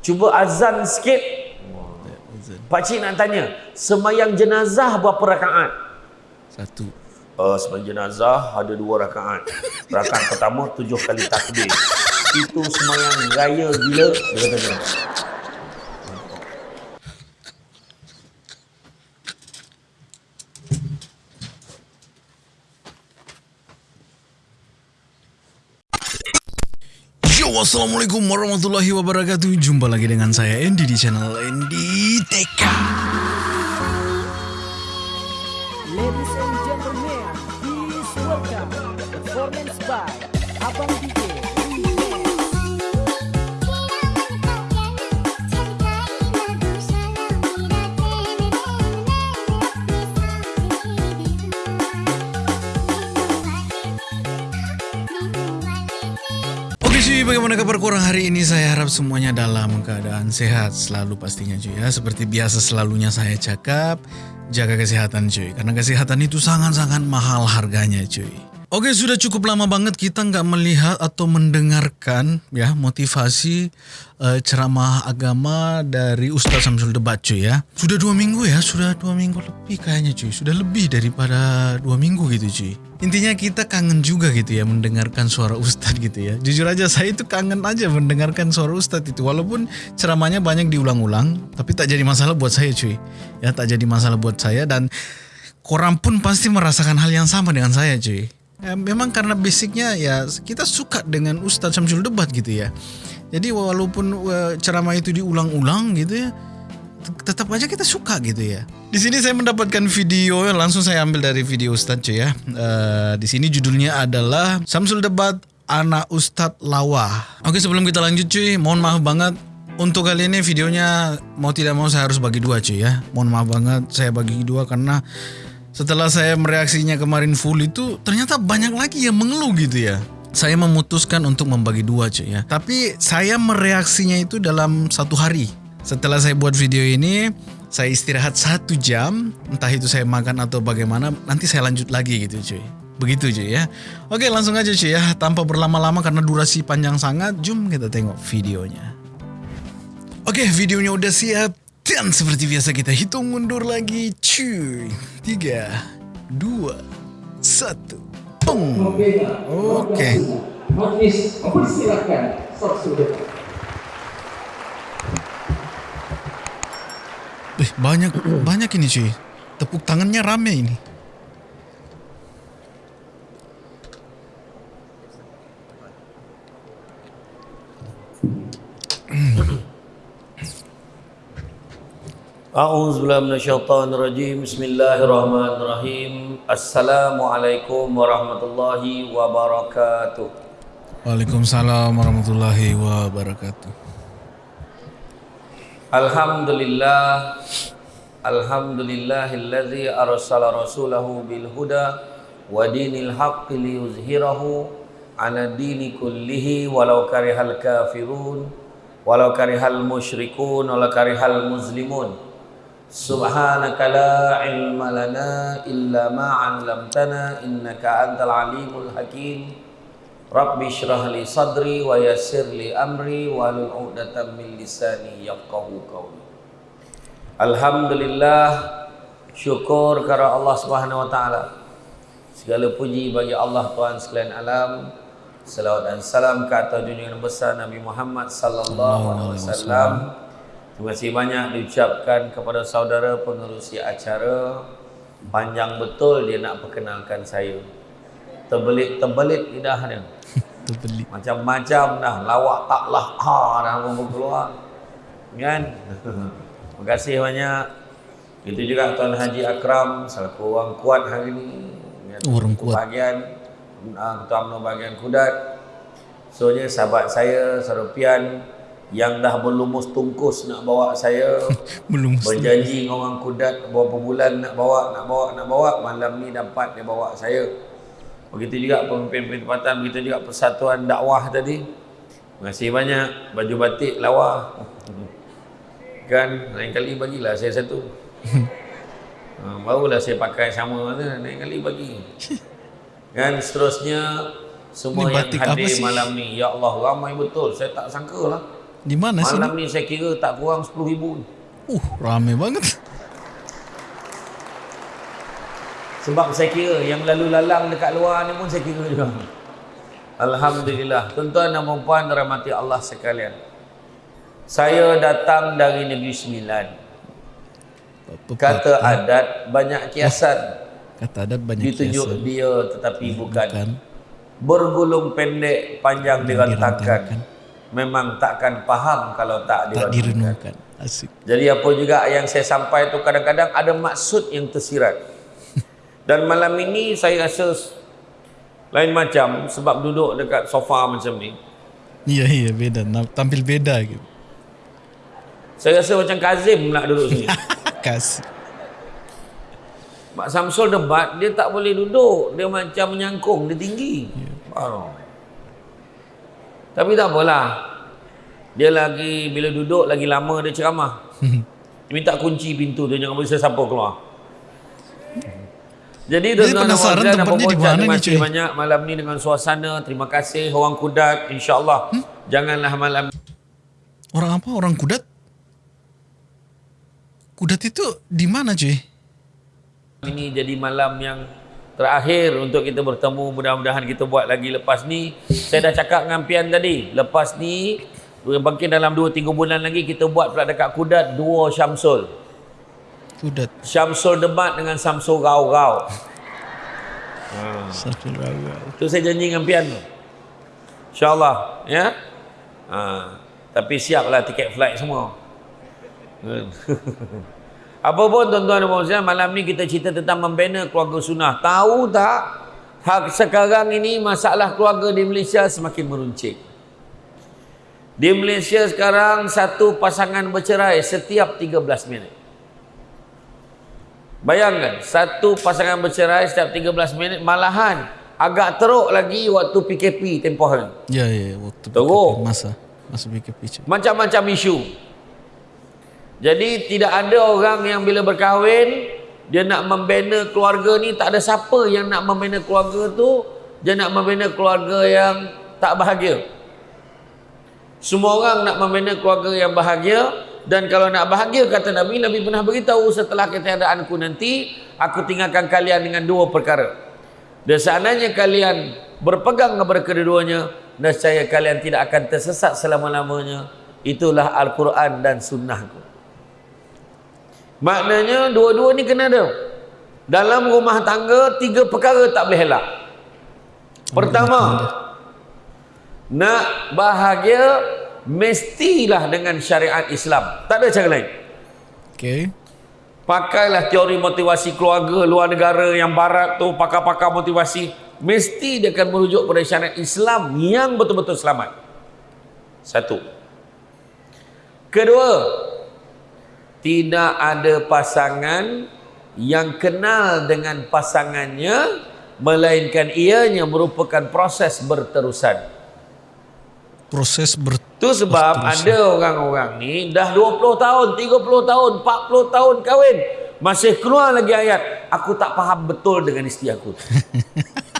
Cuba azan sikit. Pakcik nak tanya, semayang jenazah berapa rakaat? Satu. Uh, semayang jenazah ada dua rakaat. Rakaat pertama tujuh kali takbir. Itu semayang raya gila. Dia kata Assalamualaikum warahmatullahi wabarakatuh. Jumpa lagi dengan saya Andy di channel Andy TK bagaimana kabar kurang hari ini? Saya harap semuanya dalam keadaan sehat selalu pastinya cuy ya. Seperti biasa selalunya saya cakap, jaga kesehatan cuy. Karena kesehatan itu sangat-sangat mahal harganya cuy. Oke, sudah cukup lama banget kita nggak melihat atau mendengarkan ya motivasi eh, ceramah agama dari Ustadz Samsul Debat cuy ya. Sudah dua minggu ya, sudah dua minggu lebih kayaknya cuy. Sudah lebih daripada dua minggu gitu cuy. Intinya kita kangen juga gitu ya mendengarkan suara Ustadz gitu ya. Jujur aja saya itu kangen aja mendengarkan suara Ustadz itu. Walaupun ceramahnya banyak diulang-ulang, tapi tak jadi masalah buat saya cuy. Ya tak jadi masalah buat saya dan korang pun pasti merasakan hal yang sama dengan saya cuy. Ya, memang karena basicnya ya kita suka dengan Ustadz Syamsul Debat gitu ya. Jadi walaupun uh, ceramah itu diulang-ulang gitu ya, tetap aja kita suka gitu ya. Di sini saya mendapatkan video langsung saya ambil dari video Ustadz ya. Eh, di sini judulnya adalah Samsul Debat Anak Ustadz Lawa. Oke sebelum kita lanjut cuy, mohon maaf banget untuk kali ini videonya mau tidak mau saya harus bagi dua cuy ya. Mohon maaf banget saya bagi dua karena setelah saya mereaksinya kemarin full itu ternyata banyak lagi yang mengeluh gitu ya. Saya memutuskan untuk membagi dua cuy ya. Tapi saya mereaksinya itu dalam satu hari. Setelah saya buat video ini, saya istirahat satu jam. Entah itu saya makan atau bagaimana, nanti saya lanjut lagi gitu cuy. Begitu cuy ya. Oke langsung aja cuy ya. Tanpa berlama-lama karena durasi panjang sangat, jom kita tengok videonya. Oke videonya udah siap. Dan seperti biasa kita hitung mundur lagi cuy. Tiga, dua, satu. Pung. Oke. Samsul Eh, banyak banyak ini cuy. Tepuk tangannya rame ini. A'udzu billahi minasyaitonir rajim. Bismillahirrahmanirrahim. Assalamualaikum warahmatullahi wabarakatuh. Waalaikumsalam warahmatullahi wabarakatuh. Alhamdulillah Alhamdulillahilladzi arsala rasulahu bil huda wa dinil haqqi liyuzhirahu ala dini kullihi walau karihal kafirun walau karihal musyrikun walau karihal muslimun Subhanaka la ilma lana illa ma 'allamtana innaka antal alimul hakim Rabbi syrah li sadri wa yassir li amri wa lul 'uqdatam min lisani yafqahu qawli Alhamdulillah syukur kepada Allah Subhanahu wa taala. Segala puji bagi Allah Tuhan sekalian alam. Salawat dan salam ke atas junjungan besar Nabi Muhammad sallallahu alaihi wasallam. Terima kasih banyak diucapkan kepada saudara pengerusi acara. Panjang betul dia nak perkenalkan saya. Terbelit-terbelit lidah dia. Terbeli. Macam-macam dah lawak taklah ha dah mau keluar. Kan? Terima kasih banyak. Itu juga Tuan Haji Akram selaku orang kuat hari ini. Kan? Orang kuat. Bahagian uh, Ketua UMNO bahagian Kudat. Soalnya sahabat saya Sarupian yang dah berlumus tungkus nak bawa saya berjanji dengan orang Kudat berapa bulan nak bawa nak bawa nak bawa malam ni dapat dia bawa saya. Begitu juga pemimpin-pemimpin tempatan, begitu juga persatuan dakwah tadi. Terima kasih banyak baju batik lawa. Kan lain kali bagilah saya satu. ha, barulah saya pakai sama lain kali bagi. Kan seterusnya semua yang hadir malam ni ya Allah ramai betul saya tak sangka lah Di mana sih? Malam ni saya kira tak kurang 10 ribu. Uh, rame banget. Sebab saya kira yang lalu lalang dekat luar ni pun saya kira juga. Alhamdulillah. Tuan-tuan dan puan rahmati Allah sekalian. Saya datang dari Negeri Sembilan. Kata adat banyak kiasan. Kata adat banyak Ditunjuk kiasan. dia tetapi bukan. Bukan. Bergulung pendek panjang dirantangkan. dirantangkan. Memang takkan faham kalau tak Tak direnungkan. Asik. Jadi apa juga yang saya sampai tu kadang-kadang ada maksud yang tersirat. Dan malam ini saya rasa lain macam sebab duduk dekat sofa macam ni. Iya iya beda. Tampil beda gitu. Saya rasa macam Kazim nak duduk sini. Kasih. Mak Samsul debat, dia tak boleh duduk. Dia macam menyangkung, dia tinggi. Oh. Tapi tak apalah. Dia lagi, bila duduk lagi lama dia ceramah. Dia minta kunci pintu dia, jangan boleh sesiapa keluar. Jadi Jadi tuan-tuan dan penasaran puan-puan dan tempatnya di mana terima ni, kasih banyak malam ni dengan suasana. Terima kasih orang kudat. InsyaAllah. Hmm? Janganlah malam Orang apa? Orang kudat? Kudat itu di mana cuy? ini jadi malam yang terakhir untuk kita bertemu. Mudah-mudahan kita buat lagi lepas ni. Saya dah cakap dengan Pian tadi. Lepas ni, mungkin dalam 2-3 bulan lagi kita buat pula dekat Kudat duo Syamsul. Kudat. Syamsul debat dengan Samsul Rau-Rau. Samsul Rawa. Itu saya janji dengan Pian tu. InsyaAllah. Ya? Ha. Tapi siaplah tiket flight semua. Apa pun tuan-tuan dan puan malam ni kita cerita tentang membina keluarga sunnah. Tahu tak? Hak sekarang ini masalah keluarga di Malaysia semakin meruncing. Di Malaysia sekarang satu pasangan bercerai setiap 13 minit. Bayangkan, satu pasangan bercerai setiap 13 minit malahan agak teruk lagi waktu PKP tempoh hari. Ya ya waktu Teruk. PKP, masa masa PKP. Macam-macam isu. Jadi tidak ada orang yang bila berkahwin dia nak membina keluarga ni tak ada siapa yang nak membina keluarga tu dia nak membina keluarga yang tak bahagia. Semua orang nak membina keluarga yang bahagia dan kalau nak bahagia kata Nabi Nabi pernah beritahu setelah ketiadaanku nanti aku tinggalkan kalian dengan dua perkara. Dan seandainya kalian berpegang kepada kedua-duanya nescaya kalian tidak akan tersesat selama-lamanya. Itulah Al-Quran dan sunnahku. Maknanya dua-dua ni kena ada. Dalam rumah tangga tiga perkara tak boleh elak. Pertama, nak bahagia mestilah dengan syariat Islam. Tak ada cara lain. Okay. Pakailah teori motivasi keluarga luar negara yang barat tu pakar-pakar motivasi mesti dia akan merujuk pada syariat Islam yang betul-betul selamat. Satu. Kedua, tidak ada pasangan yang kenal dengan pasangannya melainkan ianya merupakan proses berterusan. Proses ber Tu sebab ada orang-orang ni dah 20 tahun, 30 tahun, 40 tahun kahwin. Masih keluar lagi ayat. Aku tak faham betul dengan isteri aku.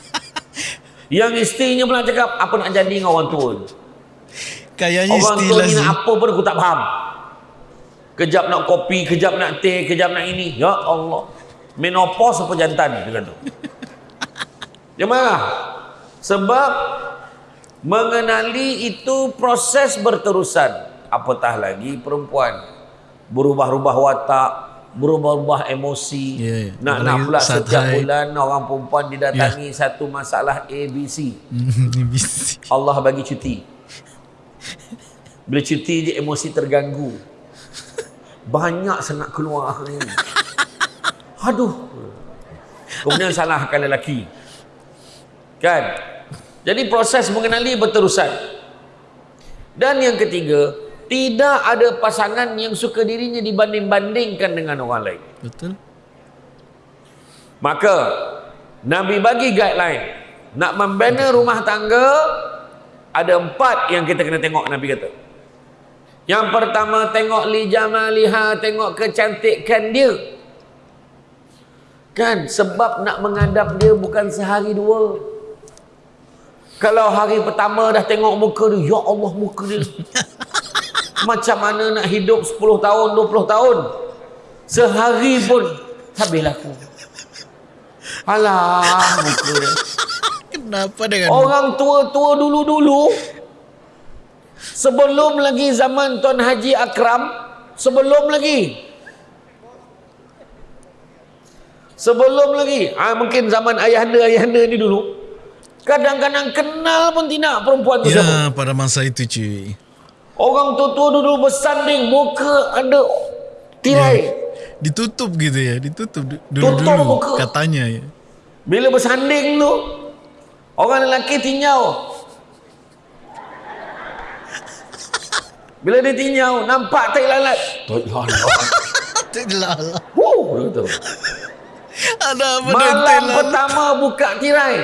Yang isterinya pula cakap, apa nak jadi dengan orang tua kayaknya Orang tua ni nak apa pun aku tak faham. Kejap nak kopi, kejap nak teh, kejap nak ini. Ya Allah. Menopause apa jantan? Dia kata. Dia marah. Sebab mengenali itu proses berterusan. Apatah lagi perempuan. Berubah-ubah watak, berubah-ubah emosi. Ya, ya. Nak nak pula setiap bulan orang perempuan didatangi satu masalah ABC. Bisa. Allah bagi cuti. Bila cuti je emosi terganggu. Banyak sangat keluar hari ni. Aduh. Kemudian salahkan lelaki. Kan? Jadi proses mengenali berterusan. Dan yang ketiga, tidak ada pasangan yang suka dirinya dibanding-bandingkan dengan orang lain. Betul? Maka Nabi bagi guideline nak membina rumah tangga ada empat yang kita kena tengok Nabi kata. Yang pertama tengok li jamaliha, tengok kecantikan dia. Kan sebab nak mengadap dia bukan sehari dua. Kalau hari pertama dah tengok muka dia, ya Allah muka dia. Macam mana nak hidup 10 tahun, 20 tahun. Sehari pun habis laku. Alah, muka dia. Kenapa dengan Orang tua-tua dulu-dulu sebelum lagi zaman Tuan Haji Akram, sebelum lagi sebelum lagi, ah mungkin zaman ayahanda-ayahanda ni dulu kadang-kadang kenal pun tidak perempuan tu siapa. Ya, pada masa itu cuy. Orang tua-tua dulu bersanding muka ada tirai. Ditutup gitu ya, ditutup du- Tutup dulu-dulu katanya ya. Bila bersanding tu orang lelaki tinjau. Bila dia tinjau nampak tai lalat. Tai lalat. Dia kata. Ada apa Malam Thailand? pertama buka tirai.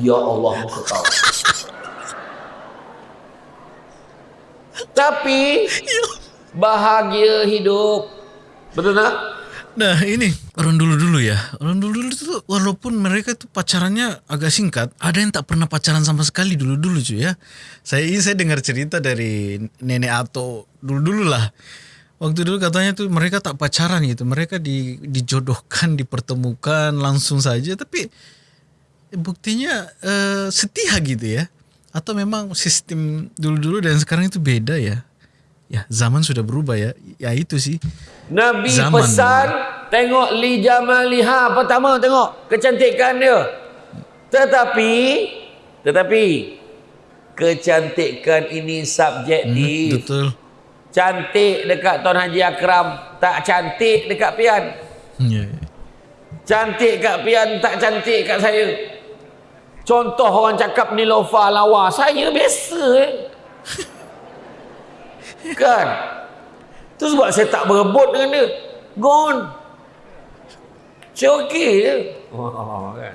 Ya Allah muka kau. Tapi bahagia hidup. Betul tak? Nah ini. Orang dulu-dulu ya. Orang dulu-dulu itu walaupun mereka itu pacarannya agak singkat Ada yang tak pernah pacaran sama sekali dulu-dulu cuy ya. Saya ini saya dengar cerita dari nenek Ato dulu-dulu lah. Waktu dulu katanya tuh mereka tak pacaran gitu. Mereka di, dijodohkan, dipertemukan langsung saja. Tapi buktinya eh, setia gitu ya. Atau memang sistem dulu-dulu dan sekarang itu beda ya Ya zaman sudah berubah ya Ya itu sih Nabi Zaman pesan tengok li jamaliha pertama tengok kecantikan dia. Tetapi tetapi kecantikan ini subjektif. Betul Cantik dekat Tuan Haji Akram, tak cantik dekat Pian. Ya, Cantik kat Pian, tak cantik kat saya. Contoh orang cakap ni lofa lawa, saya biasa eh. kan? Tu sebab saya tak berebut dengan dia. Gone. Saya okey je. Oh, kan?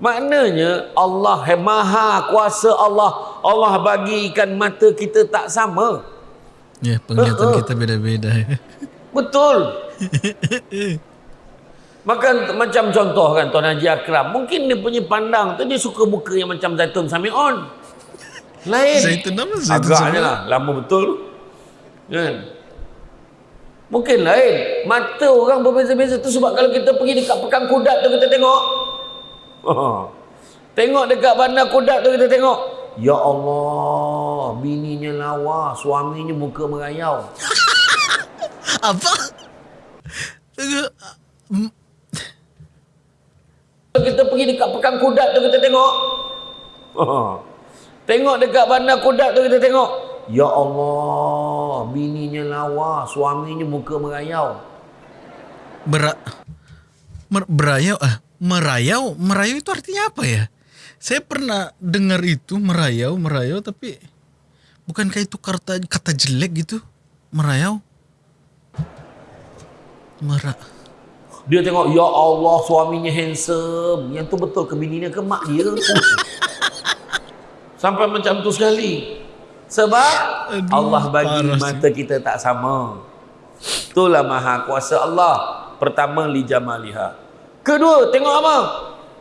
Maknanya Allah maha kuasa Allah. Allah bagikan mata kita tak sama. Ya, penglihatan Uh-uh. kita beda-beda. Betul. Maka macam contoh kan Tuan Haji Akram. Mungkin dia punya pandang tu dia suka muka yang macam Zaitun Sami'on. Lain. Zaitun apa? Zaitun Agaknya lah. Lama betul. Kan? Mungkin lain. Mata orang berbeza-beza tu sebab kalau kita pergi dekat pekan kudat tu kita tengok. tengok dekat bandar kudat tu kita tengok. Ya Allah, bininya lawa, suaminya muka merayau. Apa? Hmm, Kalau kita pergi dekat pekan kudat tu kita tengok. tengok dekat bandar kudat tu kita tengok. Ya Allah, bininya lawa, suaminya muka merayau. Ber mer, berayau ah merayau merayau itu artinya apa ya? Saya pernah dengar itu merayau merayau tapi bukankah itu kata kata jelek gitu merayau? Mera Dia tengok, ya Allah, suaminya handsome. Yang tu betul ke bininya ke mak dia? Sampai macam tu sekali. Sebab Aduh, Allah bagi mata kita tak sama. Itulah maha kuasa Allah. Pertama, li jamaliha. Kedua, tengok apa?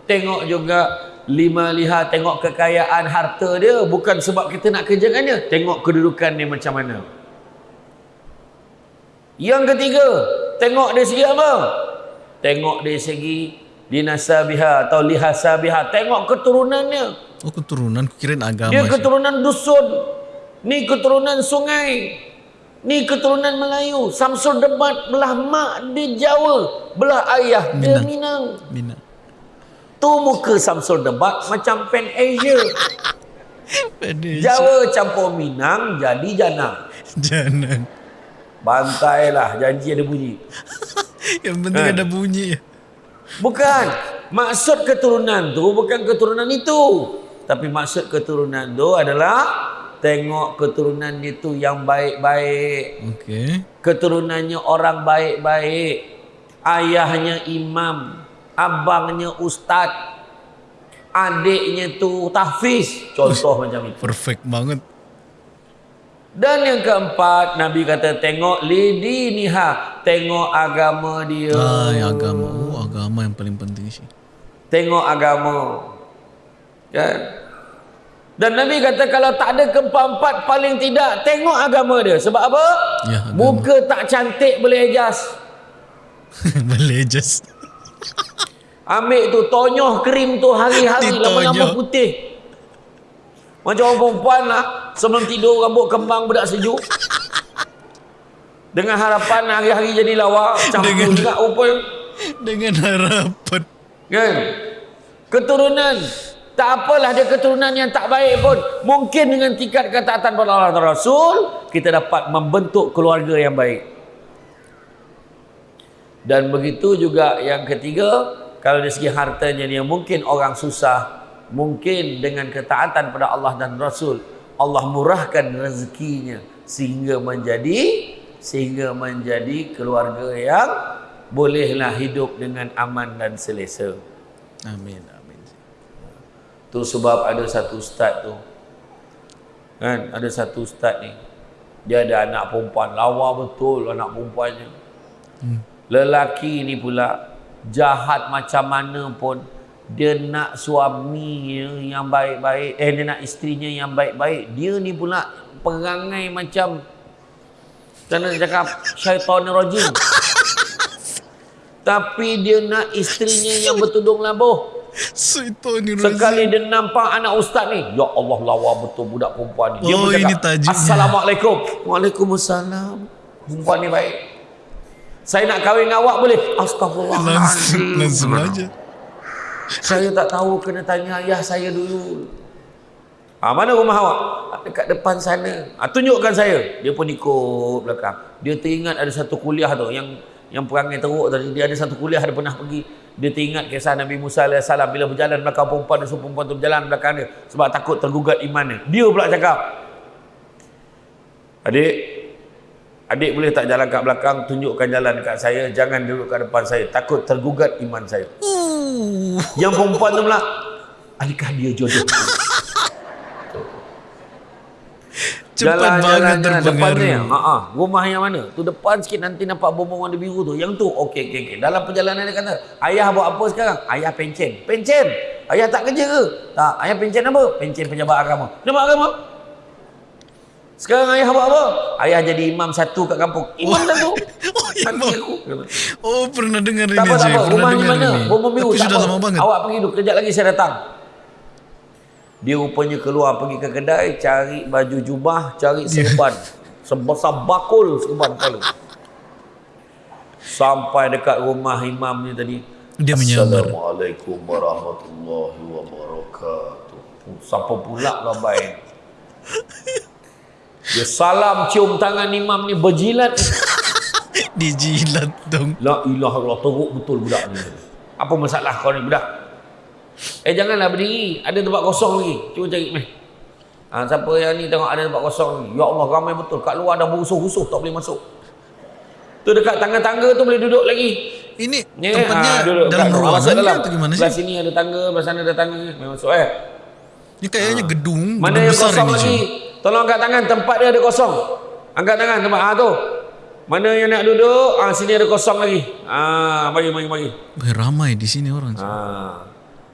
Tengok juga lima liha, tengok kekayaan harta dia. Bukan sebab kita nak kerjakan dia. Tengok kedudukan dia macam mana. Yang ketiga, tengok dari segi apa? Tengok dari segi dinasabiha atau lihasabiha. Tengok keturunannya. Oh keturunan kirain agama Dia keturunan dusun. Ni keturunan sungai. Ni keturunan Melayu. Samsul Debat belah mak dia Jawa. Belah ayah dia Minang. Bina. Tu muka Samsul Debat macam Pan Asia. Jawa campur Minang jadi Jana. Jangan. Bantailah janji ada bunyi. Yang penting Kan? ada bunyi. Bukan. Maksud keturunan tu bukan keturunan itu. Tapi maksud keturunan tu adalah tengok keturunan itu yang baik-baik. Okey. Keturunannya orang baik-baik. Ayahnya imam. Abangnya ustaz. Adiknya tu tahfiz. Contoh macam itu. Perfect banget. Dan yang keempat, Nabi kata tengok lidiniha. Tengok agama dia. Ah, agama. Agama yang paling penting sih. Tengok agama. Kan? Dan Nabi kata kalau tak ada keempat-empat paling tidak tengok agama dia. Sebab apa? Ya, agama. Muka tak cantik boleh adjust. Boleh just. Ambil tu tonyoh krim tu hari-hari lama-lama putih. Macam orang perempuan lah sebelum tidur rambut kembang budak sejuk. Dengan harapan hari-hari jadi lawa, campur juga rupanya. Dengan harapan. Kan? Keturunan. Tak apalah dia keturunan yang tak baik pun. Mungkin dengan tingkat ketaatan pada Allah dan Rasul, kita dapat membentuk keluarga yang baik. Dan begitu juga yang ketiga, kalau dari segi hartanya dia mungkin orang susah, mungkin dengan ketaatan pada Allah dan Rasul, Allah murahkan rezekinya sehingga menjadi sehingga menjadi keluarga yang bolehlah hidup dengan aman dan selesa. Amin. Amin. Tu sebab ada satu ustaz tu. Kan, ada satu ustaz ni. Dia ada anak perempuan, lawa betul anak perempuannya. Hmm. Lelaki ni pula jahat macam mana pun dia nak suaminya yang baik-baik, eh dia nak isterinya yang baik-baik. Dia ni pula perangai macam macam cakap syaitan rajim. Tapi dia nak isterinya yang bertudung labuh. Sekali dia nampak anak ustaz ni, ya Allah lawa betul budak perempuan ni. Dia Oh, pun cakap, ini tajuknya. Assalamualaikum. Waalaikumsalam. Perempuan ni baik. Saya nak kahwin dengan awak boleh? Langsung, Astagfirullahaladzim. langsung aja. Saya tak tahu kena tanya ayah saya dulu. Ah mana rumah awak? "Ah, Dekat depan sana. Ah tunjukkan saya. Dia pun ikut belakang. Dia teringat ada satu kuliah tu yang yang perangai teruk tadi. Dia ada satu kuliah dia pernah pergi. Dia teringat kisah Nabi Musa AS bila berjalan belakang perempuan dia suruh perempuan tu berjalan belakang dia sebab takut tergugat imannya. Dia pula cakap, Adik, adik boleh tak jalan kat belakang, tunjukkan jalan dekat saya, jangan duduk kat depan saya, takut tergugat iman saya. Uh, Yang perempuan tu pula Adakah dia jodoh cepat banget terpengaruh. ha, ha, Rumah yang mana Tu depan sikit nanti nampak bombong warna biru tu Yang tu Okey okey okey Dalam perjalanan dia kata Ayah buat apa sekarang Ayah pencen Pencen Ayah tak kerja ke Tak Ayah pencen apa Pencen pejabat agama Pejabat agama sekarang ayah buat apa? Ayah jadi imam satu kat kampung. Imam satu. Oh, imam. aku. Oh, pernah dengar ini, Tak apa, tak Jay. apa. Rumah ni mana? Bombong biru. Tapi tak sudah apa. lama banget. Awak pergi dulu. Kejap lagi saya datang. Dia rupanya keluar pergi ke kedai, cari baju jubah, cari serban. Sebesar bakul serban kepala. Sampai dekat rumah imam ni tadi. Dia menyamar. Assalamualaikum warahmatullahi wabarakatuh. Siapa pula labai? Dia salam cium tangan imam ni berjilat. Dijilat dong. La ilaha illallah teruk betul budak ni. Apa masalah kau ni budak? Eh janganlah berdiri. Ada tempat kosong lagi. Cuba cari meh. Ha, siapa yang ni tengok ada tempat kosong ni. Ya Allah ramai betul. Kat luar dah berusuh-usuh tak boleh masuk. Tu dekat tangga-tangga tu boleh duduk lagi. Ini Ni, tempatnya ha, duduk dalam ruangan dalam. atau gimana sih? sini ada tangga, sebelah sana ada tangga. Memang masuk eh. Ini kayaknya gedung, Mana gedung yang besar kosong ini. lagi? Tolong angkat tangan tempat dia ada kosong. Angkat tangan tempat ah tu. Mana yang nak duduk? Ah sini ada kosong lagi. Ah bagi bagi bagi. Weh, ramai di sini orang. Jay.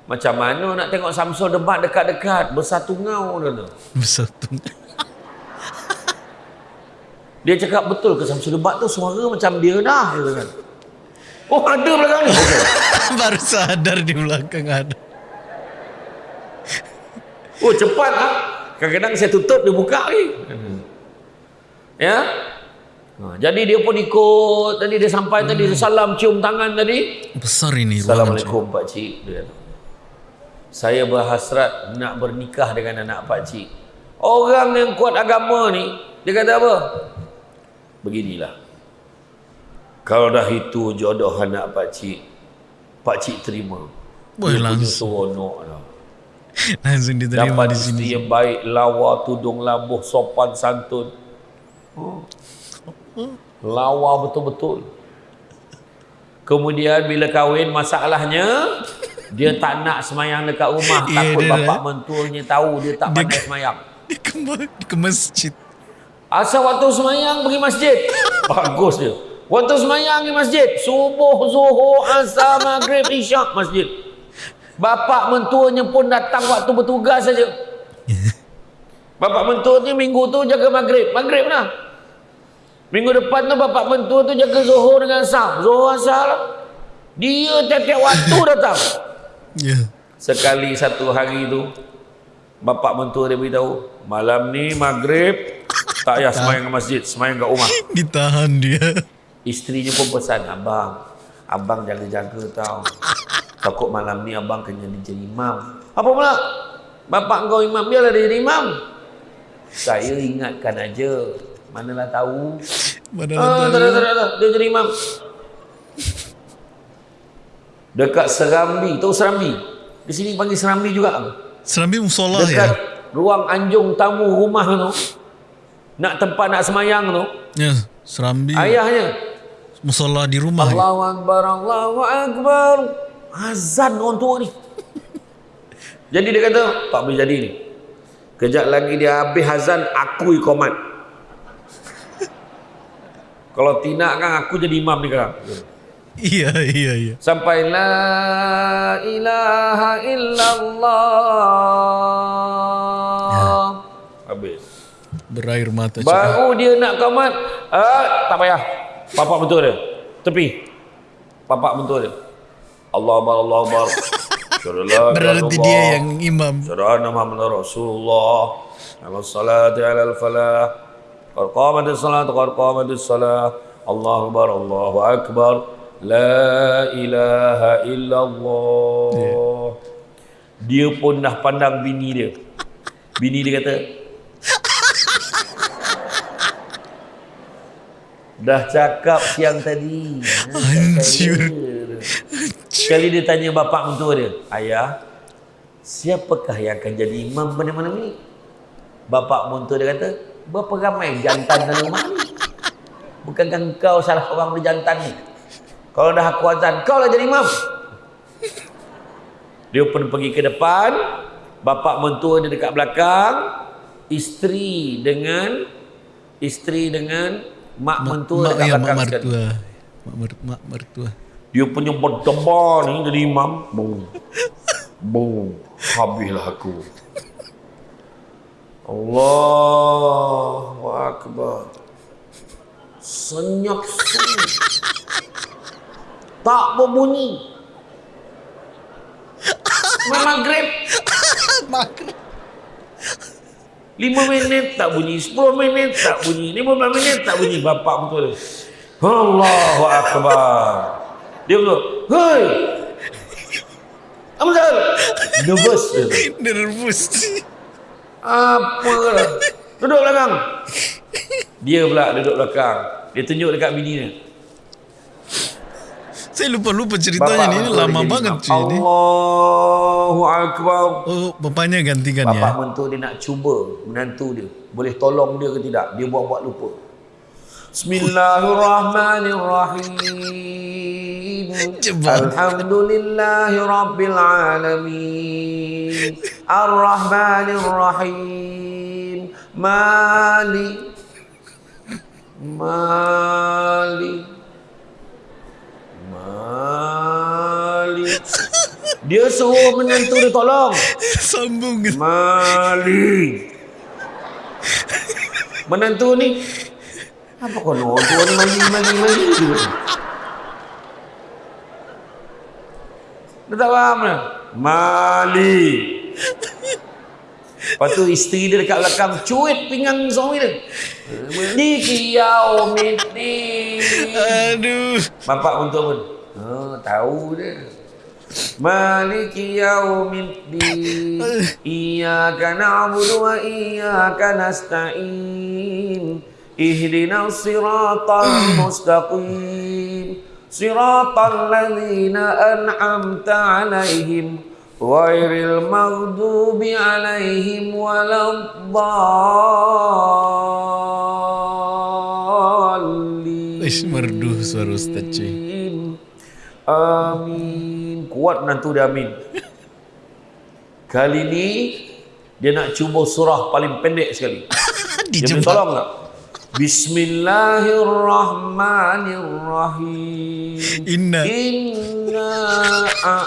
Macam mana nak tengok Samsul debat dekat-dekat bersatu ngau dia tu. Bersatu. Dia cakap betul ke Samsul debat tu suara macam dia dah dia kan. Oh ada belakang ni. Okey. Baru sadar di belakang ada. Oh cepat ah. Kadang-kadang saya tutup dia buka lagi. Ya. Ha, jadi dia pun ikut tadi dia sampai tadi dia salam cium tangan tadi. Besar ini. Assalamualaikum Pak Cik dia. Saya berhasrat nak bernikah dengan anak Pak Cik. Orang yang kuat agama ni dia kata apa? Beginilah. Kalau dah itu jodoh anak Pak Cik, Pak Cik terima. Boleh langsung. seronok lah. Langsung diterima Dapat di sini. yang baik, lawa, tudung labuh, sopan, santun. Oh. Lawa betul-betul. Kemudian bila kahwin masalahnya dia tak nak semayang dekat rumah Ya, takut dia bapak dah. mentuanya tahu dia tak Dia- pandai semayang. Dia ke, ke masjid. Asal waktu semayang pergi masjid. Bagus dia. Waktu semayang di masjid, subuh, zuhur, asar, maghrib, isyak masjid. Bapak mentuanya pun datang waktu bertugas saja. Bapak mentua ni minggu tu jaga maghrib. Maghrib lah. Minggu depan tu bapak mentua tu jaga Zuhur dengan Asar. Zuhur Asar lah. Dia tiap-tiap waktu datang. Ya. Sekali satu hari tu bapak mentua dia beritahu, malam ni maghrib tak payah semayang ke masjid, semayang kat rumah. Ditahan dia. Isterinya pun pesan, abang, abang jaga-jaga tau. Takut malam ni abang kena jadi imam. Apa pula? Bapak kau imam, biarlah dia jadi imam. Saya ingatkan aja. Manalah tahu. Mana Ah, tak tak ada, tak ada. Dia jadi imam. Dekat Serambi. Tahu Serambi? Di sini panggil Serambi juga. Serambi musolah Dekat ya. ruang anjung tamu rumah tu. Nak tempat nak semayang tu. Ya, Serambi. Ayahnya. Musolah di rumah. ya. Allahu Akbar, Allahu Akbar. Azan orang tua ni. Jadi dia kata, tak boleh jadi ni. Kejap lagi dia habis azan, aku ikomat. Kalau tidak kan aku jadi imam ni sekarang. Iya, iya, iya. Sampai la ilaha illallah. Habis. Berair mata cakap. Baru dia nak komat, ah, tak payah. Bapak betul dia. Tepi. Bapak betul dia. Allah Akbar, Allah Akbar. Berarti dia yang imam. Syarana Muhammad Rasulullah. Ala salati ala al-falah. Qad qamatis salat, qad qamatis salah. Allah Akbar, Allahu Akbar. La ilaha illallah. Dia pun dah pandang bini dia. Bini dia kata, Dah cakap siang tadi. Ha, Hancur. Sekali dia tanya bapak mentua dia, Ayah, siapakah yang akan jadi imam pada malam ni? Bapak mentua dia kata, berapa ramai jantan dalam rumah ni? Bukankah kau salah orang berjantan ni? Kalau dah aku azan, kau lah jadi imam. Dia pun pergi ke depan, bapak mentua dia dekat belakang, isteri dengan isteri dengan mak mentua Mak, dekat ya, mak belakang sekali. mertua. Mak, mer, mak mertua. Dia punya berdebar ni jadi imam. Boom. Boom. Habislah aku. Allahu Akbar. Senyap sunyi. Tak berbunyi. Maghrib. Maghrib. Lima minit tak bunyi, sepuluh minit tak bunyi, lima belas minit tak bunyi. Bapak betul dia. Allahu Akbar. Dia betul. Hei. Amzal. Nervous dia. tu. Nervous. Apa lah. Duduk belakang. Dia pula duduk belakang. Dia tunjuk dekat bini dia. Saya lupa-lupa ceritanya ni. Ini mentua lama banget cuy ni. Allahu Akbar. Oh, bapaknya gantikan Bapak ya. mentua dia nak cuba menantu dia. Boleh tolong dia ke tidak? Dia buat-buat lupa. Bismillahirrahmanirrahim. Cepat. Alhamdulillahi Rabbil Alamin. Ar-Rahmanirrahim. Mali. Mali. Mali. Dia suruh menantu dia tolong. Sambung. Mali. Menantu ni apa kau nak tu ni mali mali je. Dia tak faham lah. Mali. Lepas tu isteri dia dekat belakang cuit pinggang suami dia. Maliki yaumiddin. Aduh. Bapak untuk pun. Oh, tahu dia. Maliki yaumiddin. Iyyaka na'budu wa iyyaka nasta'in. Ihdinas siratal mustaqim. Siratal ladzina an'amta 'alaihim ghairil maghdubi 'alaihim waladdallin. Ish, merdu suara Ustaz cuy. Amin. Kuat menantu dia amin. Kali ni dia nak cuba surah paling pendek sekali. Dia Dijebak. tolong tak? Bismillahirrahmanirrahim. Inna. Inna a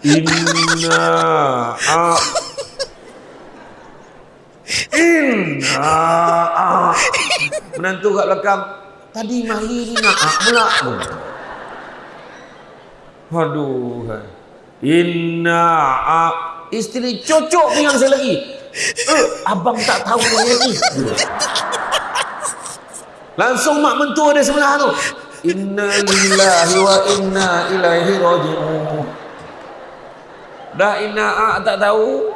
Inna a Inna ah. Menantu kat belakang Tadi mali ni nak pula. Aduh. Inna ah. Isteri cocok pinggang saya lagi. Eh, Abang tak tahu ni. Ni Langsung mak mentua dia sebelah tu. Inna lillahi wa inna ilaihi raji'un. Dah inna ah, tak tahu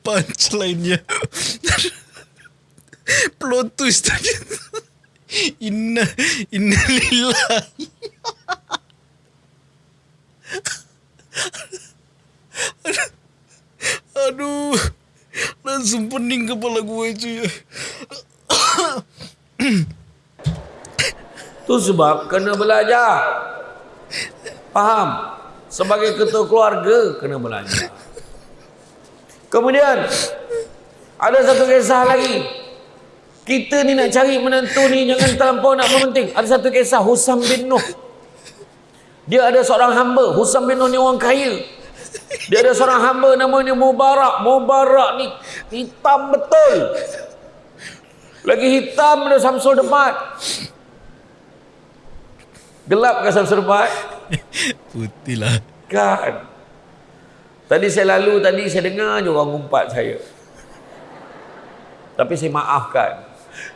Punchline-nya. Plot twist tadi. Inna, inna lillahi. Aduh. Langsung pening kepala gue cuy. Tu sebab kena belajar. Faham? Sebagai ketua keluarga kena belajar. Kemudian ada satu kisah lagi. Kita ni nak cari menantu ni jangan terlampau nak mementing. Ada satu kisah Husam bin Nuh. Dia ada seorang hamba. Husam bin Nuh ni orang kaya. Dia ada seorang hamba namanya Mubarak. Mubarak ni hitam betul. Lagi hitam ada Samsul Debat. Gelap ke Samsul Debat? Putih lah. Kan. Tadi saya lalu tadi saya dengar je orang umpat saya. Tapi saya maafkan.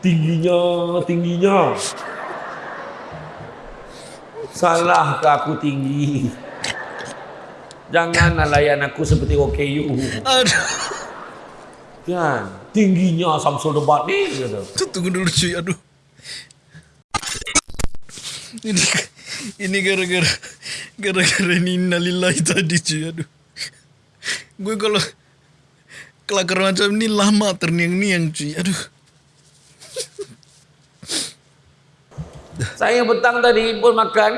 Tingginya, tingginya. Salah ke aku tinggi? Janganlah layan aku seperti OKU. Aduh. Kan? Tingginya Samsul Debat ni. Kata. Tu tunggu dulu cuy. Aduh. Ini ini gara-gara gara-gara ini innalillahi tadi cuy. Aduh. Gue kalau kelakar macam ni lama terniang-niang cuy. Aduh. Saya petang tadi pun makan.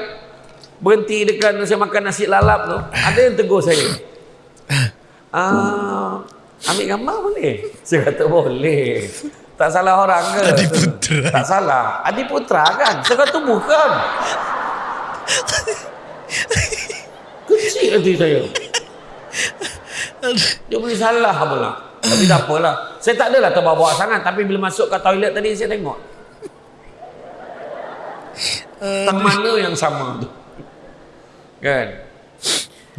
Berhenti dekat saya makan nasi lalap tu. Ada yang tegur saya. Ah, ambil gambar boleh? Saya kata boleh. Tak salah orang ke? Adi Putra. Tak salah. Adi Putra kan? Saya kata bukan. Kecil hati saya. Dia boleh salah pula. Tapi tak apalah. Saya tak adalah terbawa sangat. Tapi bila masuk ke toilet tadi, saya tengok. Tang mana yang sama tu? Kan?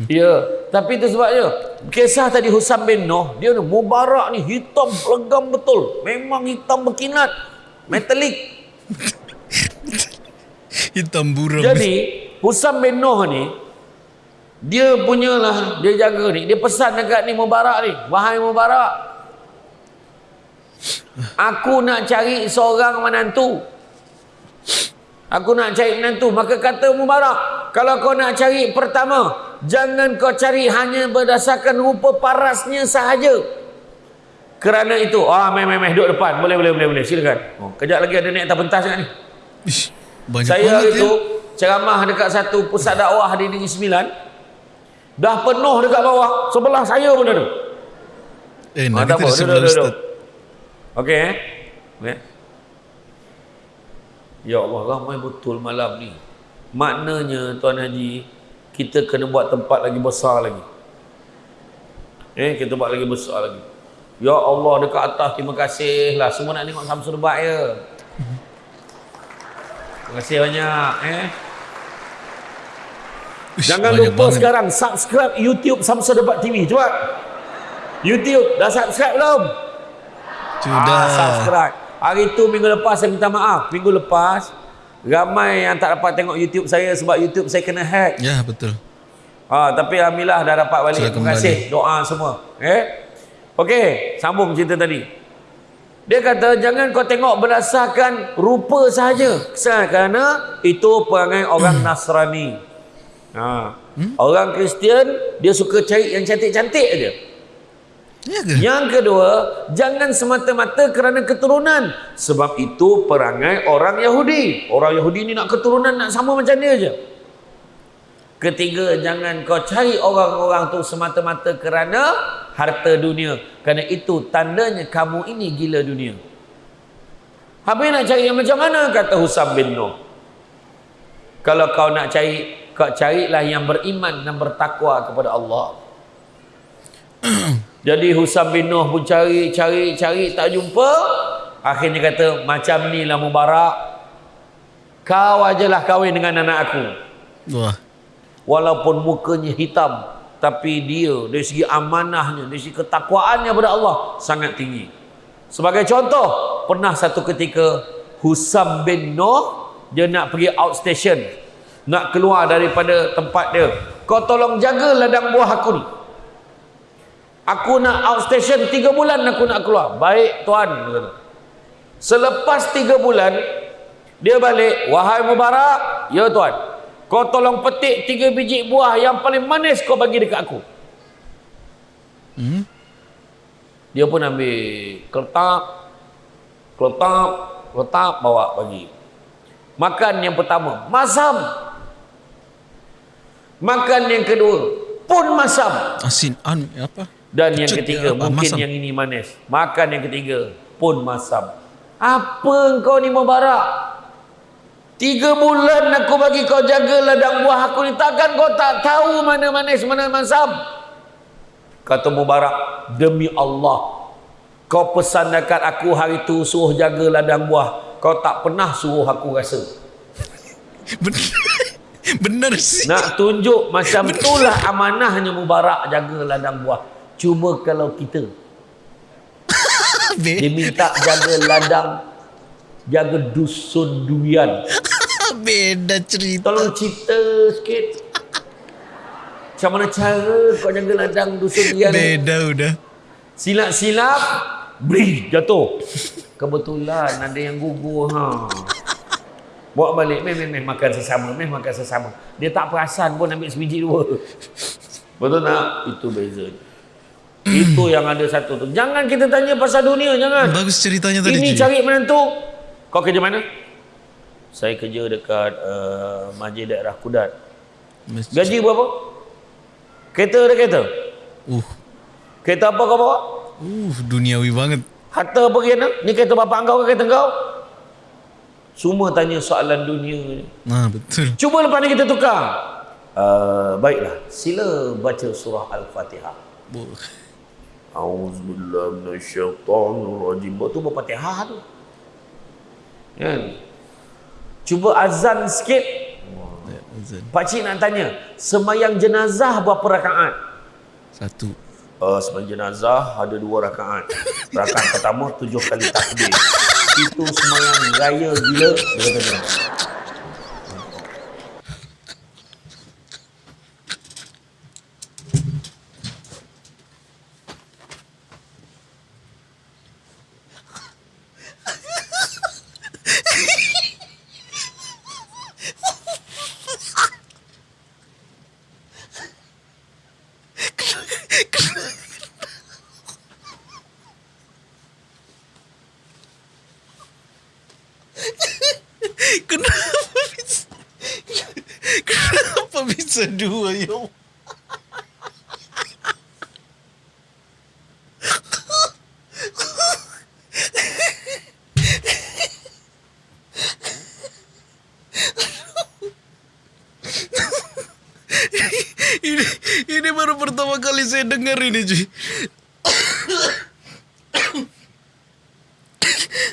Ya, tapi itu sebabnya kisah tadi Husam bin Noh, dia ni mubarak ni hitam legam betul. Memang hitam berkinat. Metalik. Hitam buram. Jadi Husam bin Noh ni dia punyalah dia jaga ni. Dia pesan dekat ni Mubarak ni, wahai Mubarak. Aku nak cari seorang menantu. Aku nak cari menantu. Maka kata Mubarak, kalau kau nak cari pertama, jangan kau cari hanya berdasarkan rupa parasnya sahaja. Kerana itu, ah, meh, meh, meh, duduk depan. Boleh, boleh, boleh, boleh. Silakan. Oh, kejap lagi ada naik atas pentas kat ni. Ish, banyak Saya banget itu ya. ceramah dekat satu pusat dakwah di Negeri Sembilan. Dah penuh dekat bawah. Sebelah saya pun ada. Eh, Ah, nak tak kita sebelah Ustaz. Okey eh. Okey. Ya Allah, ramai betul malam ni. Maknanya Tuan Haji, kita kena buat tempat lagi besar lagi. Eh, kita buat lagi besar lagi. Ya Allah, dekat atas terima kasih lah. Semua nak tengok Samsul Debat ya. Terima kasih banyak eh. Jangan lupa banget. sekarang subscribe YouTube Samsul Debat TV. Cepat. YouTube dah subscribe belum? Sudah. Ah, subscribe. Hari tu minggu lepas saya minta maaf. Minggu lepas ramai yang tak dapat tengok YouTube saya sebab YouTube saya kena hack. Ya, betul. Ha, tapi alhamdulillah dah dapat balik. Terima kasih doa semua. Eh? Okey, sambung cerita tadi. Dia kata jangan kau tengok berdasarkan rupa sahaja. Kerana itu perangai orang Nasrani. Ha. Orang Kristian dia suka cari yang cantik-cantik aja. Ya ke? Yang kedua, jangan semata-mata kerana keturunan. Sebab itu perangai orang Yahudi. Orang Yahudi ni nak keturunan nak sama macam dia je. Ketiga, jangan kau cari orang-orang tu semata-mata kerana harta dunia. Kerana itu tandanya kamu ini gila dunia. Habis nak cari yang macam mana? Kata Husam bin Noh. Kalau kau nak cari, kau carilah yang beriman dan bertakwa kepada Allah. Jadi Husam bin Noh pun cari, cari, cari, tak jumpa. Akhirnya kata, macam ni lah Mubarak. Kau ajalah kahwin dengan anak aku. Wah. Walaupun mukanya hitam. Tapi dia, dari segi amanahnya, dari segi ketakwaannya kepada Allah, sangat tinggi. Sebagai contoh, pernah satu ketika Husam bin Noh, dia nak pergi outstation. Nak keluar daripada tempat dia. Kau tolong jaga ladang buah aku ni. Aku nak outstation tiga bulan aku nak keluar. Baik tuan. Selepas tiga bulan, dia balik. Wahai Mubarak. Ya tuan. Kau tolong petik tiga biji buah yang paling manis kau bagi dekat aku. Hmm? Dia pun ambil kertas, kertas, kertas bawa bagi. Makan yang pertama, masam. Makan yang kedua, pun masam. Asin an apa? Dan yang ketiga, apa? mungkin Masam. yang ini manis. Makan yang ketiga, pun masam. Apa kau ni Mubarak? Tiga bulan aku bagi kau jaga ladang buah aku ni. Takkan kau tak tahu mana manis, mana masam? Kata Mubarak, demi Allah, kau pesan dekat aku hari tu suruh jaga ladang buah. Kau tak pernah suruh aku rasa. Benar. Benar sih. Nak tunjuk macam itulah amanahnya Mubarak jaga ladang buah. Cuma kalau kita dia minta jaga ladang jaga dusun durian. Beda cerita. Tolong cerita sikit. Macam mana cara kau jaga ladang dusun durian? Beda udah. Silap-silap Bri jatuh Kebetulan ada yang gugur ha. Bawa balik Meh meh meh makan sesama Meh makan sesama Dia tak perasan pun ambil sebiji dua Betul tak? Itu beza Itu yang ada satu tu Jangan kita tanya pasal dunia Jangan Bagus ceritanya tadi. Ini cari menantu Kau kerja mana? Saya kerja dekat uh, Masjid Daerah Kudat Masjid. Gaji berapa? Kereta ada kereta? Uh, Kereta apa kau bawa? uh, duniawi banget. Harta apa kena? Ni kereta bapak kau ke kereta kau? Semua tanya soalan dunia ni. Nah, betul. Cuba lepas ni kita tukar. Uh, baiklah, sila baca surah Al-Fatihah. Bu- Auzubillahi minasyaitonirrajim. Buat tu Al-Fatihah tu. Kan? Cuba azan sikit. Ya, azan. Pakcik nak tanya, semayang jenazah berapa rakaat? Satu. Uh, semayang jenazah ada dua rakaat. Rakaat pertama tujuh kali takbir. Itu semayang raya gila. Dia kata macam tu. Kenapa bisa? Kenapa bisa dua ya? Allah? ini ini baru pertama kali saya dengar ini cuy.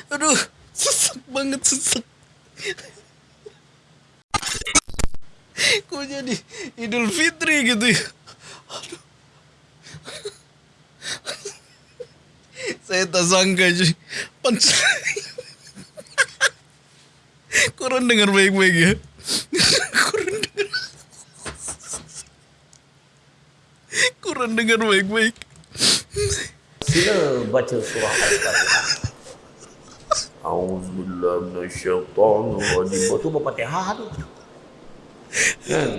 Aduh, sesek banget sesek. Kok jadi Idul Fitri gitu ya? Aduh. Saya tak sangka. Panc Kurang dengar baik-baik ya. Kurang dengar. Kurang dengar baik-baik. Sila baca surah Al-Fatihah. Auzubillahi minasyaitonirrajim. Buat tu Al-Fatihah tu. Kan?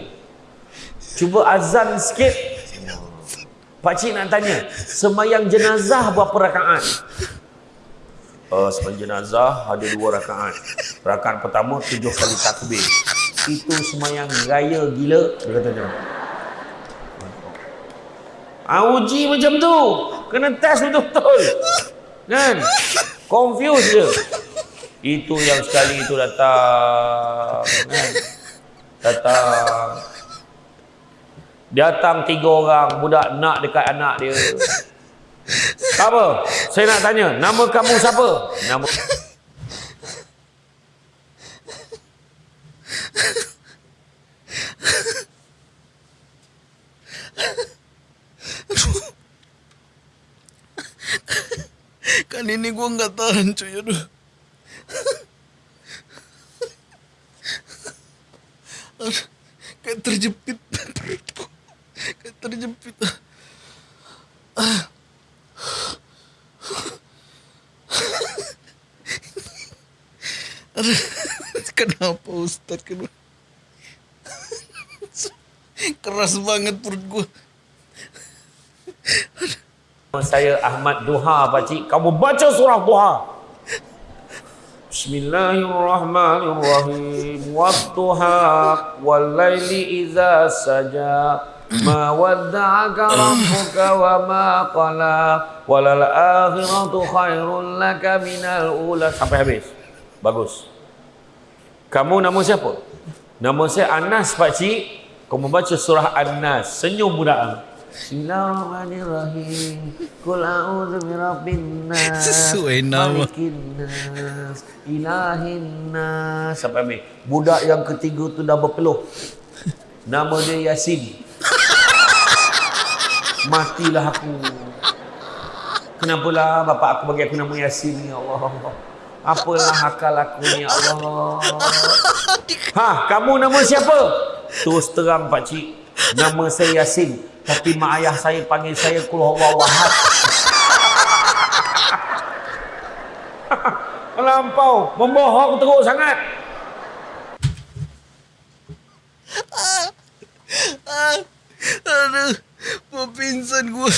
Cuba azan sikit. Pakcik nak tanya, semayang jenazah berapa rakaat? Uh, semayang jenazah ada dua rakaat. Rakaat pertama tujuh kali takbir. Itu semayang raya gila. Dia kata macam tu. Ah macam tu. Kena test betul-betul. Kan? Confuse je. Itu yang sekali itu datang. Kan? Datang. Datang tiga orang budak nak dekat anak dia. Apa? Saya nak tanya, nama kamu siapa? Nama Kan ini gua nggak tahan cuy aduh. Aduh, Kayak terjepit. Kayak terjepit. Aduh, kenapa Ustaz kenapa? Keras banget perut gua. saya Ahmad Duha pakcik. Kamu baca surah Duha. Bismillahirrahmanirrahim. Wadduha wal laili idza saja. Rabbuka wa ma qala. Walal akhiratu khairul laka minal ula. Sampai habis. Bagus. Kamu nama siapa? Nama saya Anas pakcik. Kamu baca surah An-Nas. Senyum budak. Bismillahirrahmanirrahim. Qul a'udzu birabbin nas. Sesuai nama. Malikin nas. Ilahin nas. Sampai habis. Budak yang ketiga tu dah berpeluh. Nama dia Yasin. Matilah aku. Kenapalah bapak aku bagi aku nama Yasin ya Allah. Apalah akal aku ni ya Allah. Ha, kamu nama siapa? Terus terang pak cik. Nama saya Yasin. Tapi mak ayah saya panggil saya Kul Huwallahu Ahad. Melampau, membohong teruk sangat. Aduh, mau pingsan gua.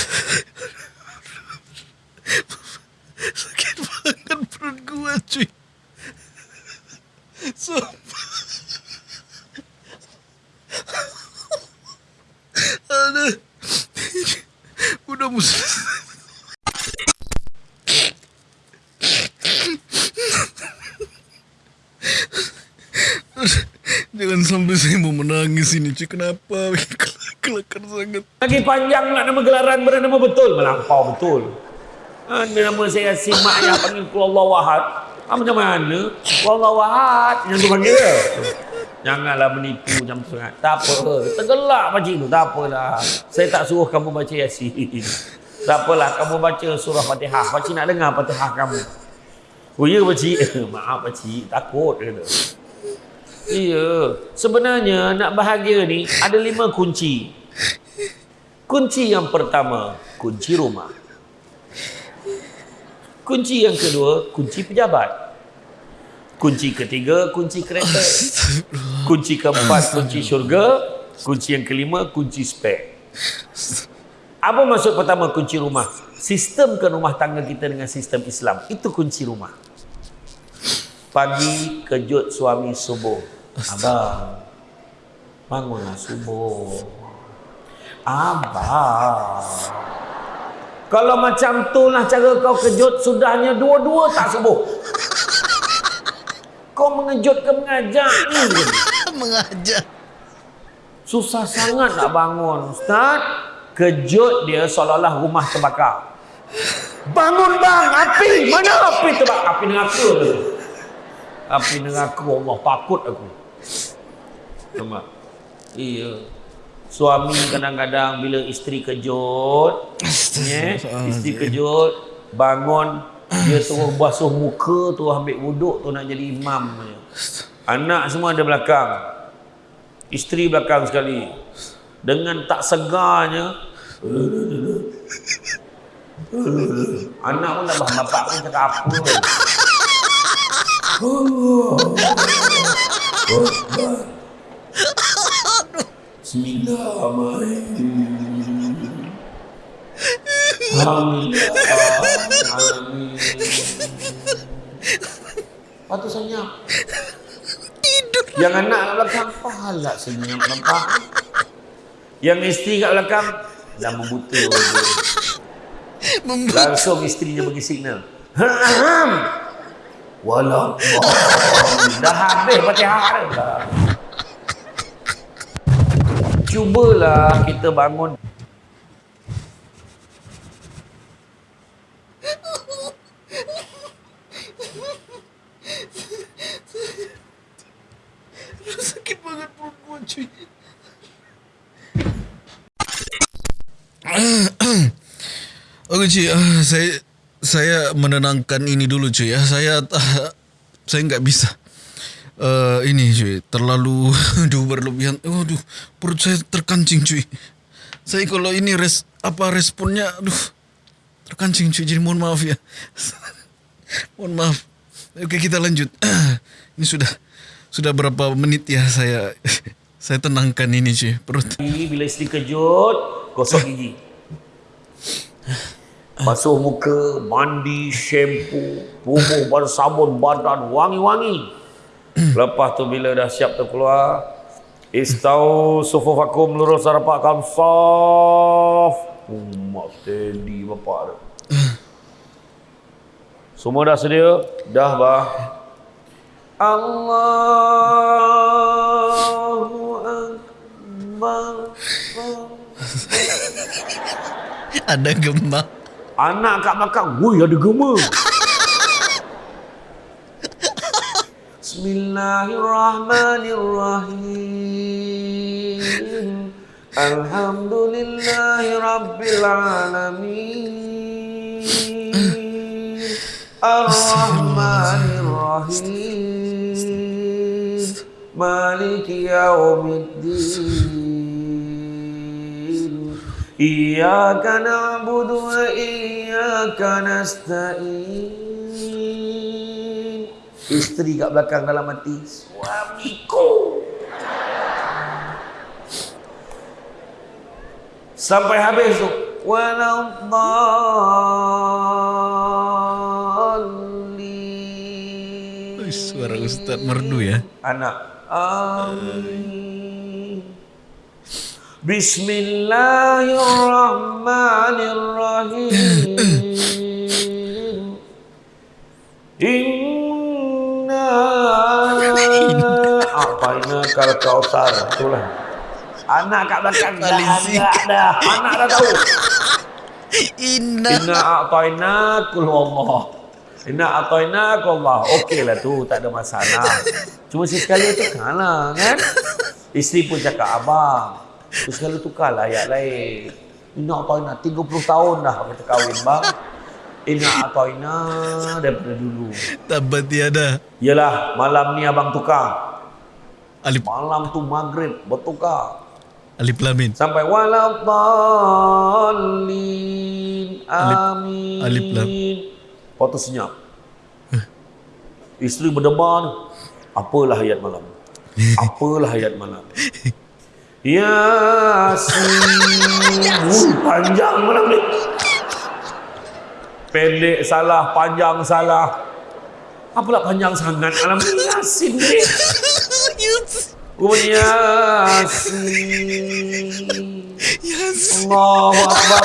Sakit banget perut gua cuy. Sumpah. Aduh. Udah musuh. Jangan sampai saya mau menangis ini cuy. Kenapa? Kelakar sangat. Lagi panjang lah nama gelaran bernama betul. Melampau betul. Ha, nama saya Yasin, mak ayah panggil Kul Huwallahu Ahad. Ha, macam mana? Kul Huwallahu Ahad. Yang tu panggil dia. Janganlah menipu macam tu sangat. Tak apa. Tergelak macam tu. Tak apalah. Saya tak suruh kamu baca Yasin. Tak apalah. Kamu baca surah Fatihah. Pakcik nak dengar Fatihah kamu. Oh ya pakcik? Maaf pakcik. Takut. Kata. Iya. Sebenarnya nak bahagia ni ada lima kunci. Kunci yang pertama, kunci rumah. Kunci yang kedua, kunci pejabat. Kunci ketiga, kunci kereta. Kunci keempat, kunci syurga. Kunci yang kelima, kunci spek. Apa maksud pertama kunci rumah? Sistemkan rumah tangga kita dengan sistem Islam. Itu kunci rumah. Pagi kejut suami subuh. Abang, bangunlah subuh. Abang. Kalau macam tu lah cara kau kejut, sudahnya dua-dua tak subuh. Kau mengejut ke mengajak ni? Mengajar. Susah sangat nak bangun. Ustaz, kejut dia seolah-olah rumah terbakar. Bangun bang, api! Mana api terbakar? Api neraka tu. Api neraka, Allah takut aku. Nampak? Iya. Suami kadang-kadang bila isteri kejut, ya, isteri kejut, bangun, dia terus basuh muka, tu ambil wuduk, tu nak jadi imam. Anak semua ada belakang. Isteri belakang sekali. Dengan tak segarnya, anak pun tak faham bapak pun cakap apa. Bismillahirrahmanirrahim. Alhamdulillah. Tu senyap. Tidur. Yang anak kat belakang, pahala senyap nampak. Yang isteri kat belakang, dah membuta langsung isterinya bagi signal walau dah habis fatihah dah cubalah kita bangun Sakit banget perempuan cuy. Oke cuy, ah, saya saya menenangkan ini dulu cuy ya. Saya ah, saya nggak bisa. Eh ini cuy, terlalu aduh berlebihan. Waduh, perut saya terkancing cuy. Saya kalau ini res apa responnya aduh terkancing cuy. Jadi mohon maaf ya. mohon maaf. Oke, kita lanjut. ini sudah sudah berapa menit ya saya saya tenangkan ini cuy perut. bila isteri kejut gosok gigi basuh muka mandi shampoo bubuh bersabun badan wangi-wangi lepas tu bila dah siap terkeluar istau sufufakum lurus rapatkan saf umat steady bapak dia. Semua dah sedia? Dah bah. Allahu Akbar. Ada gemah. Anak kat belakang, woi ada gema. Bismillahirrahmanirrahim. Alhamdulillahi Rabbil Alamin. Ar-Rahmanirrahim. Maliki Yawmiddin. Iyyaka na'budu wa iyyaka nasta'in. Isteri kat belakang dalam hati, suamiku. Sampai habis tu. Ui, Suara Ustaz merdu ya. Anak. Amin. Bismillahirrahmanirrahim. ini kalau kausar itulah. Anak kat belakang dah ada dah. Anak dah tahu. Inna. Inna a'tayna kul Allah. Inna a'tayna kul Allah. Okeylah tu, tak ada masalah. Cuma sekali tukarlah kan. Isteri pun cakap abang. Tu sekali tukarlah ayat lain. Inna a'tayna 30 tahun dah kita kahwin bang. Inna a'tayna daripada dulu. Tabat tiada. Yalah, malam ni abang tukar. Alif Malam tu maghrib bertukar. Alif Lamin. Sampai waladdallin. Alif- Amin. alif lam. Lepas tu senyap. Isteri berdebar. Apalah ayat malam? Apalah ayat malam? Yasin. Panjang malam ni. Pendek salah, panjang salah. Apalah panjang sangat malam ni? Yasin ni. Rupanya Yasin. Yes. Allahu Akbar.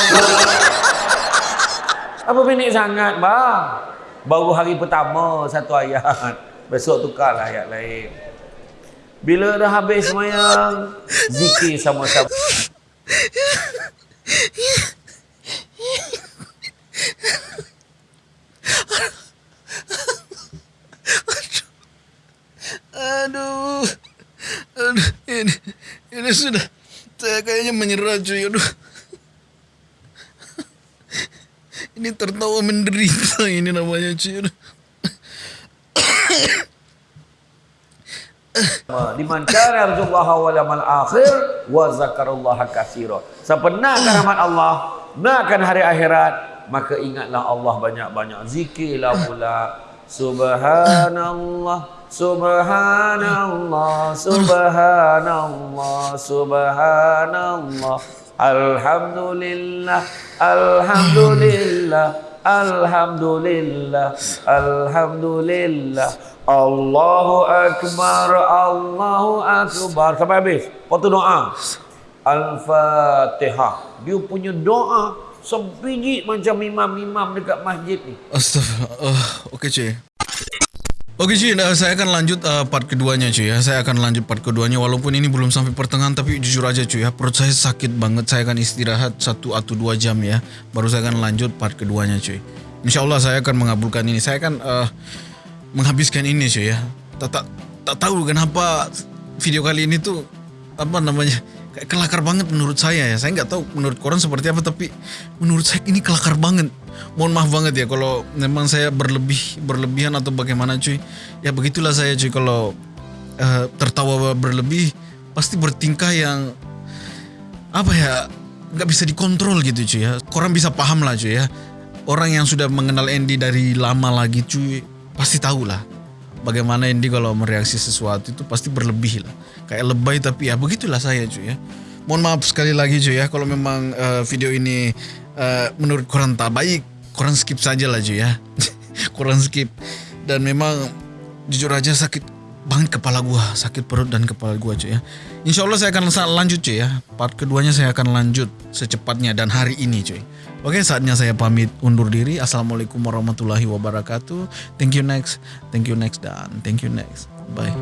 Apa pendek sangat, bang? Baru hari pertama satu ayat. Besok tukarlah ayat lain. Bila dah habis semayang, zikir sama-sama. Aduh. Aduh. Ini, ini sudah. Saya kayaknya menyerah cuy. Aduh. Ini tertawa menderita ini namanya cuy. Aduh. Liman kana yarjullaha wal yawmal akhir wa zakarallaha katsira. Siapa nakkan rahmat Allah, nakkan hari akhirat, maka ingatlah Allah banyak-banyak. Zikirlah pula. Subhanallah, subhanallah, subhanallah, subhanallah. Alhamdulillah, alhamdulillah, alhamdulillah, alhamdulillah. Allahu Akbar, Allahu Akbar. Sampai habis. Lepas tu doa. Al-Fatihah. Dia punya doa sebiji macam imam-imam dekat masjid ni. Astagfirullah. Uh, Okey cuy. Okey cuy, dah, saya akan lanjut uh, part keduanya cuy ya. Saya akan lanjut part keduanya walaupun ini belum sampai pertengahan tapi jujur aja cuy ya. Perut saya sakit banget. Saya akan istirahat satu atau dua jam ya. Baru saya akan lanjut part keduanya cuy. Insya Allah saya akan mengabulkan ini. Saya akan uh, menghabiskan ini cuy ya. Tak, tak, tak tahu kenapa video kali ini tuh apa namanya kayak kelakar banget menurut saya ya. Saya nggak tahu menurut korang seperti apa tapi menurut saya ini kelakar banget. Mohon maaf banget ya kalau memang saya berlebih berlebihan atau bagaimana cuy. Ya begitulah saya cuy kalau uh, tertawa berlebih pasti bertingkah yang apa ya nggak bisa dikontrol gitu cuy ya. Korang bisa paham lah cuy ya. Orang yang sudah mengenal Andy dari lama lagi cuy pasti tahu lah bagaimana Andy kalau mereaksi sesuatu itu pasti berlebih lah. Kayak lebay tapi ya begitulah saya cuy ya. Mohon maaf sekali lagi cuy ya kalau memang uh, video ini uh, menurut korang tak baik, korang skip saja lah cuy ya. korang skip. Dan memang jujur aja sakit banget kepala gua, sakit perut dan kepala gua cuy ya. Insya Allah saya akan lanjut cuy ya. Part keduanya saya akan lanjut secepatnya dan hari ini cuy. Oke, saatnya saya pamit undur diri. Assalamualaikum warahmatullahi wabarakatuh. Thank you next, thank you next dan thank you next. Bye.